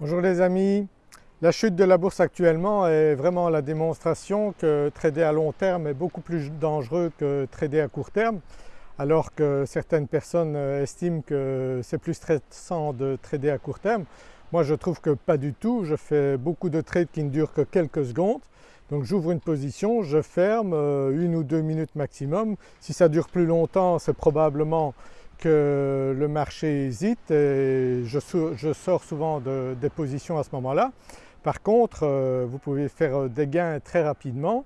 Bonjour les amis, la chute de la bourse actuellement est vraiment la démonstration que trader à long terme est beaucoup plus dangereux que trader à court terme alors que certaines personnes estiment que c'est plus stressant de trader à court terme. Moi je trouve que pas du tout, je fais beaucoup de trades qui ne durent que quelques secondes donc j'ouvre une position, je ferme euh, une ou deux minutes maximum. Si ça dure plus longtemps c'est probablement que le marché hésite et je, sors souvent des positions à ce moment-là. Par contre euh, vous pouvez faire euh, des gains très rapidement.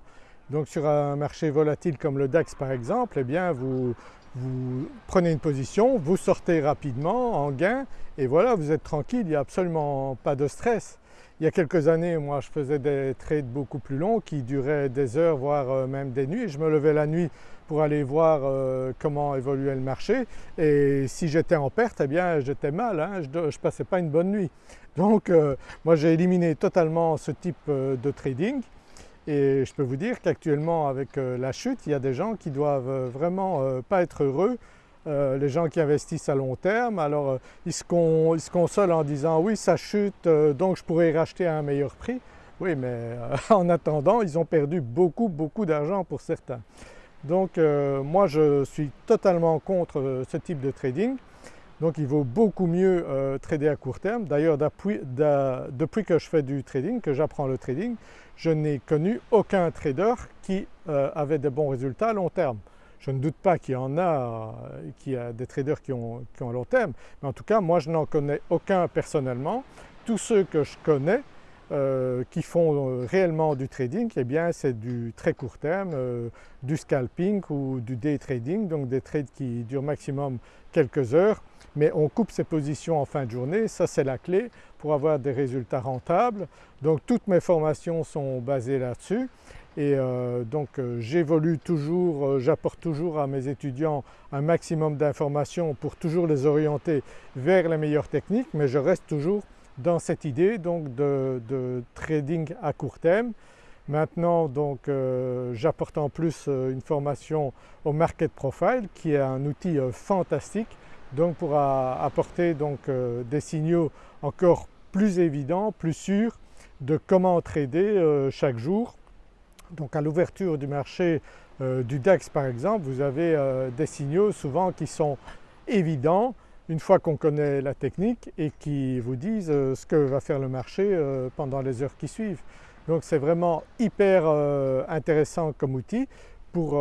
Donc sur un marché volatile comme le DAX par exemple, eh bien vous, vous prenez une position, vous sortez rapidement en gain et voilà vous êtes tranquille, il n'y a absolument pas de stress. Il y a quelques années moi je faisais des trades beaucoup plus longs qui duraient des heures voire euh, même des nuits. Je me levais la nuit pour aller voir euh, comment évoluait le marché et si j'étais en perte eh bien j'étais mal, hein. je ne passais pas une bonne nuit. Donc euh, moi j'ai éliminé totalement ce type de trading et je peux vous dire qu'actuellement avec la chute il y a des gens qui doivent vraiment pas être heureux euh, les gens qui investissent à long terme, alors euh, ils, se consolent en disant oui ça chute euh, donc je pourrais racheter à un meilleur prix. Oui mais en attendant ils ont perdu beaucoup beaucoup d'argent pour certains. Donc moi je suis totalement contre ce type de trading. Donc il vaut beaucoup mieux trader à court terme. D'ailleurs depuis, depuis, que je fais du trading, que j'apprends le trading, je n'ai connu aucun trader qui avait de bons résultats à long terme. Je ne doute pas qu'il y en a, qu'il y a des traders qui ont, qui long terme, mais en tout cas moi je n'en connais aucun personnellement. Tous ceux que je connais euh, qui font euh, réellement du trading, eh bien c'est du très court terme, euh, du scalping ou du day trading, donc des trades qui durent maximum quelques heures, mais on coupe ses positions en fin de journée, ça c'est la clé pour avoir des résultats rentables. Donc toutes mes formations sont basées là-dessus et euh, donc euh, j'évolue toujours, euh, j'apporte toujours à mes étudiants un maximum d'informations pour toujours les orienter vers les meilleures techniques mais je reste toujours dans cette idée de, trading à court terme. Maintenant j'apporte en plus une formation au Market Profile qui est un outil fantastique donc pour apporter des signaux encore plus évidents, plus sûrs de comment trader chaque jour donc à l'ouverture du marché euh, du DAX par exemple, vous avez euh, des signaux souvent qui sont évidents une fois qu'on connaît la technique et qui vous disent euh, ce que va faire le marché pendant les heures qui suivent. Donc c'est vraiment hyper intéressant comme outil pour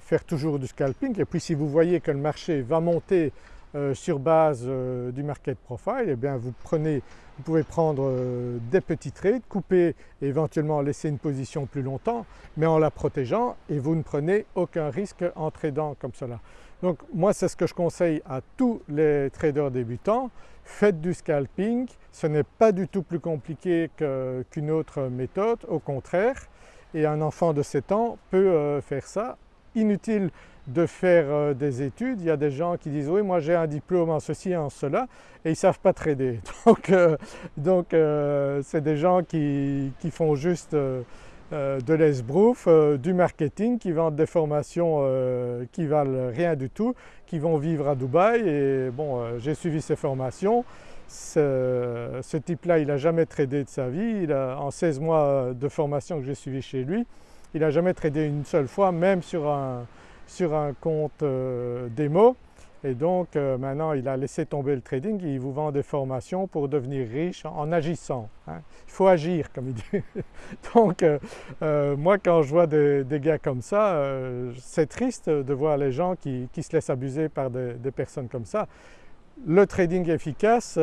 faire toujours du scalping et puis si vous voyez que le marché va monter euh, sur base euh, du market profile, eh bien vous prenez, vous pouvez prendre euh, des petits trades, couper et éventuellement laisser une position plus longtemps, mais en la protégeant et vous ne prenez aucun risque en tradant comme cela. Donc moi c'est ce que je conseille à tous les traders débutants, faites du scalping, ce n'est pas du tout plus compliqué qu'une autre méthode, au contraire, et un enfant de 7 ans peut faire ça. Inutile de faire euh, des études. Il y a des gens qui disent oui moi j'ai un diplôme en ceci et en cela et ils ne savent pas trader. Donc euh, donc euh, c'est des gens qui, font juste de l'esbrouf, du marketing, qui vendent des formations qui valent rien du tout, qui vont vivre à Dubaï et bon j'ai suivi ces formations. Ce, ce type-là il n'a jamais tradé de sa vie, il a, en 16 mois de formation que j'ai suivi chez lui, il n'a jamais tradé une seule fois même sur un, sur un compte euh, démo et donc euh, maintenant il a laissé tomber le trading il vous vend des formations pour devenir riche en agissant. Hein. Il faut agir comme il dit. donc euh, moi quand je vois des, gars comme ça, c'est triste de voir les gens qui, se laissent abuser par des, des, personnes comme ça. Le trading efficace,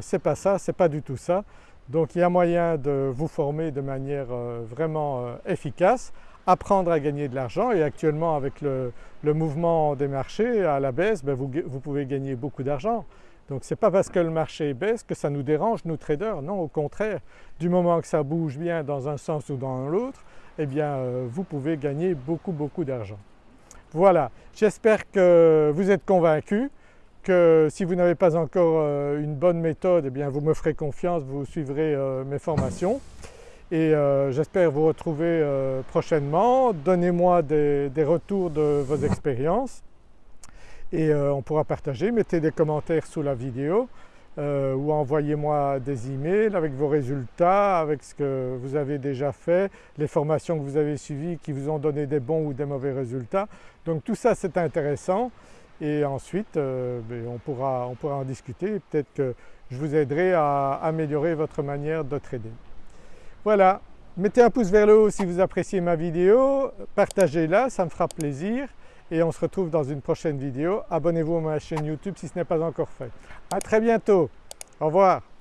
c'est pas ça, c'est pas du tout ça. Donc il y a moyen de vous former de manière vraiment efficace apprendre à gagner de l'argent et actuellement avec le, mouvement des marchés à la baisse, ben vous, pouvez gagner beaucoup d'argent. Donc ce n'est pas parce que le marché baisse que ça nous dérange nous traders, non au contraire, du moment que ça bouge bien dans un sens ou dans l'autre, eh bien euh, vous pouvez gagner beaucoup beaucoup d'argent. Voilà, j'espère que vous êtes convaincus, que si vous n'avez pas encore euh, une bonne méthode, eh bien vous me ferez confiance, vous suivrez euh, mes formations et euh, j'espère vous retrouver prochainement. Donnez-moi des, retours de vos expériences et on pourra partager. Mettez des commentaires sous la vidéo. ou envoyez-moi des emails avec vos résultats, avec ce que vous avez déjà fait, les formations que vous avez suivies qui vous ont donné des bons ou des mauvais résultats. Donc tout ça c'est intéressant et ensuite euh, ben, on, pourra, on pourra en discuter peut-être que je vous aiderai à améliorer votre manière de trader. Voilà, mettez un pouce vers le haut si vous appréciez ma vidéo, partagez-la, ça me fera plaisir et on se retrouve dans une prochaine vidéo. Abonnez-vous à ma chaîne YouTube si ce n'est pas encore fait. À très bientôt, au revoir.